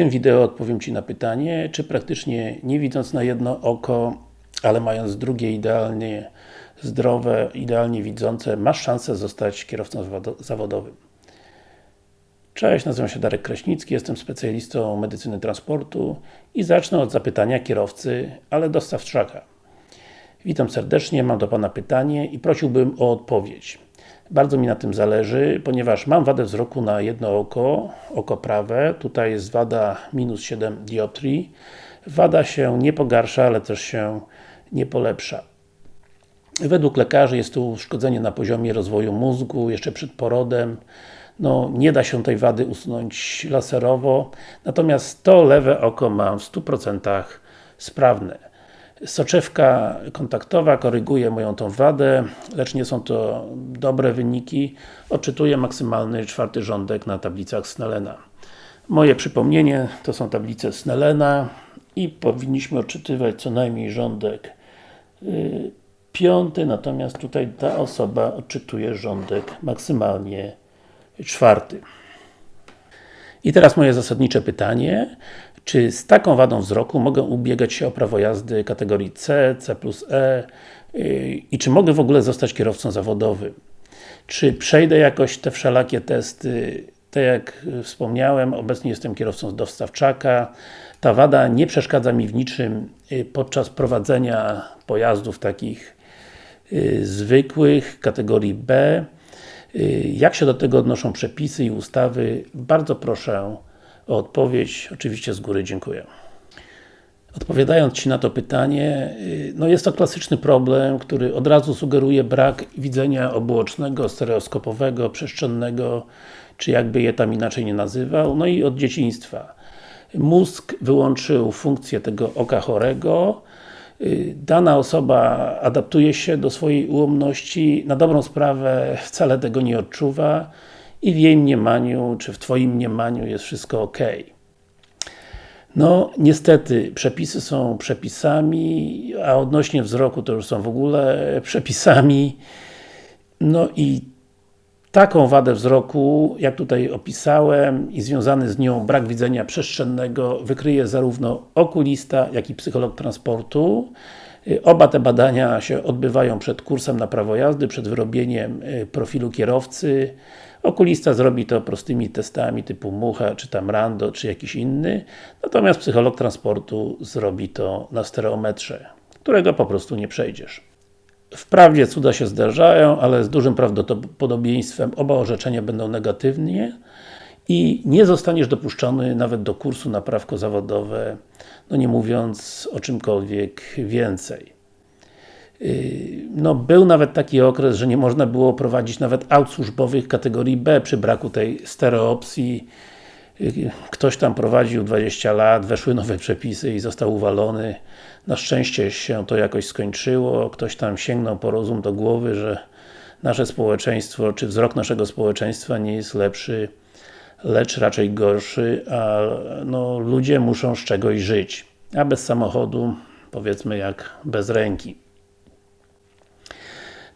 tym wideo odpowiem Ci na pytanie, czy praktycznie nie widząc na jedno oko, ale mając drugie idealnie zdrowe, idealnie widzące, masz szansę zostać kierowcą zawodowym. Cześć, nazywam się Darek Kraśnicki, jestem specjalistą medycyny transportu i zacznę od zapytania kierowcy, ale dostawczaka. Witam serdecznie, mam do Pana pytanie i prosiłbym o odpowiedź. Bardzo mi na tym zależy, ponieważ mam wadę wzroku na jedno oko, oko prawe, tutaj jest wada minus 7 dioptrii. Wada się nie pogarsza, ale też się nie polepsza. Według lekarzy jest to uszkodzenie na poziomie rozwoju mózgu, jeszcze przed porodem. No, nie da się tej wady usunąć laserowo, natomiast to lewe oko mam w 100% sprawne. Soczewka kontaktowa koryguje moją tą wadę, lecz nie są to dobre wyniki. Odczytuję maksymalny czwarty rządek na tablicach Snellena. Moje przypomnienie to są tablice Snellena i powinniśmy odczytywać co najmniej rządek yy, piąty, natomiast tutaj ta osoba odczytuje rządek maksymalnie czwarty. I teraz moje zasadnicze pytanie. Czy z taką wadą wzroku mogę ubiegać się o prawo jazdy kategorii C, C plus E y, i czy mogę w ogóle zostać kierowcą zawodowym? Czy przejdę jakoś te wszelakie testy? Tak jak wspomniałem, obecnie jestem kierowcą dostawczaka. Ta wada nie przeszkadza mi w niczym y, podczas prowadzenia pojazdów takich y, zwykłych, kategorii B. Jak się do tego odnoszą przepisy i ustawy? Bardzo proszę o odpowiedź. Oczywiście z góry dziękuję. Odpowiadając Ci na to pytanie, y, no jest to klasyczny problem, który od razu sugeruje brak widzenia obuocznego, stereoskopowego, przestrzennego, czy jakby je tam inaczej nie nazywał, no i od dzieciństwa. Mózg wyłączył funkcję tego oka chorego, y, dana osoba adaptuje się do swojej ułomności, na dobrą sprawę wcale tego nie odczuwa, i w jej mniemaniu, czy w Twoim mniemaniu jest wszystko ok. No, niestety, przepisy są przepisami, a odnośnie wzroku to już są w ogóle przepisami. No i taką wadę wzroku, jak tutaj opisałem i związany z nią brak widzenia przestrzennego wykryje zarówno okulista, jak i psycholog transportu. Oba te badania się odbywają przed kursem na prawo jazdy, przed wyrobieniem y, profilu kierowcy. Okulista zrobi to prostymi testami typu Mucha, czy tam Rando, czy jakiś inny, natomiast psycholog transportu zrobi to na stereometrze, którego po prostu nie przejdziesz. Wprawdzie cuda się zdarzają, ale z dużym prawdopodobieństwem oba orzeczenia będą negatywnie i nie zostaniesz dopuszczony nawet do kursu na prawko zawodowe, no nie mówiąc o czymkolwiek więcej. Yy, no, był nawet taki okres, że nie można było prowadzić nawet aut służbowych kategorii B przy braku tej stereopsji. Ktoś tam prowadził 20 lat, weszły nowe przepisy i został uwalony. Na szczęście się to jakoś skończyło. Ktoś tam sięgnął po rozum do głowy, że nasze społeczeństwo, czy wzrok naszego społeczeństwa nie jest lepszy, lecz raczej gorszy, a no, ludzie muszą z czegoś żyć. A bez samochodu, powiedzmy jak bez ręki.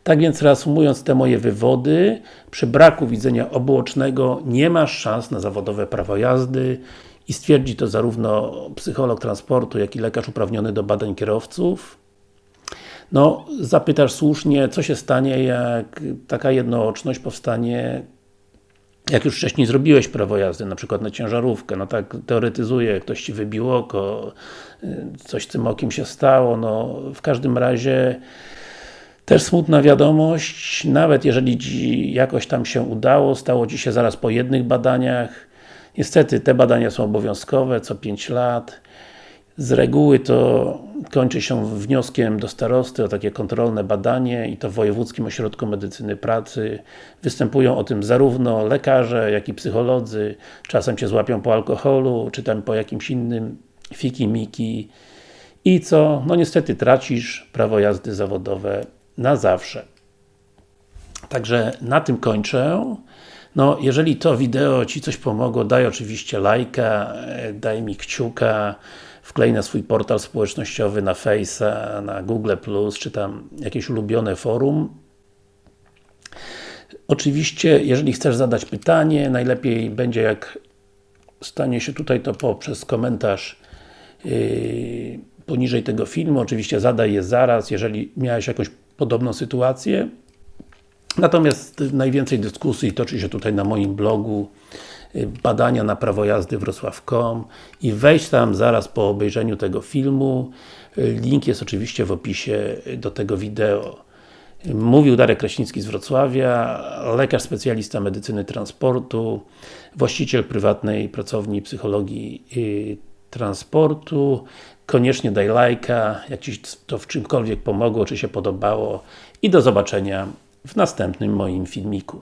Tak więc reasumując te moje wywody, przy braku widzenia obuocznego nie masz szans na zawodowe prawo jazdy i stwierdzi to zarówno psycholog transportu, jak i lekarz uprawniony do badań kierowców. No, zapytasz słusznie, co się stanie, jak taka jednooczność powstanie jak już wcześniej zrobiłeś prawo jazdy, na przykład na ciężarówkę, no tak teoretyzuję, ktoś Ci wybił oko, coś tym okiem się stało, no w każdym razie też smutna wiadomość, nawet jeżeli jakoś tam się udało, stało Ci się zaraz po jednych badaniach, niestety te badania są obowiązkowe, co 5 lat, z reguły to kończy się wnioskiem do starosty o takie kontrolne badanie i to w Wojewódzkim Ośrodku Medycyny Pracy. Występują o tym zarówno lekarze, jak i psycholodzy. Czasem się złapią po alkoholu, czy tam po jakimś innym fiki-miki. I co? No niestety tracisz prawo jazdy zawodowe na zawsze. Także na tym kończę. No, jeżeli to wideo Ci coś pomogło, daj oczywiście lajka, daj mi kciuka, wklej na swój portal społecznościowy, na Face'a, na Google+, czy tam jakieś ulubione forum. Oczywiście, jeżeli chcesz zadać pytanie, najlepiej będzie jak stanie się tutaj, to poprzez komentarz yy, poniżej tego filmu. Oczywiście zadaj je zaraz, jeżeli miałeś jakąś podobną sytuację. Natomiast najwięcej dyskusji toczy się tutaj na moim blogu y, badania na prawo jazdy wrocław.com i wejść tam zaraz po obejrzeniu tego filmu. Y, link jest oczywiście w opisie do tego wideo. Mówił Darek Kraśnicki z Wrocławia, lekarz specjalista medycyny transportu, właściciel prywatnej pracowni psychologii y, transportu. Koniecznie daj lajka, jak Ci to w czymkolwiek pomogło, czy się podobało i do zobaczenia w następnym moim filmiku.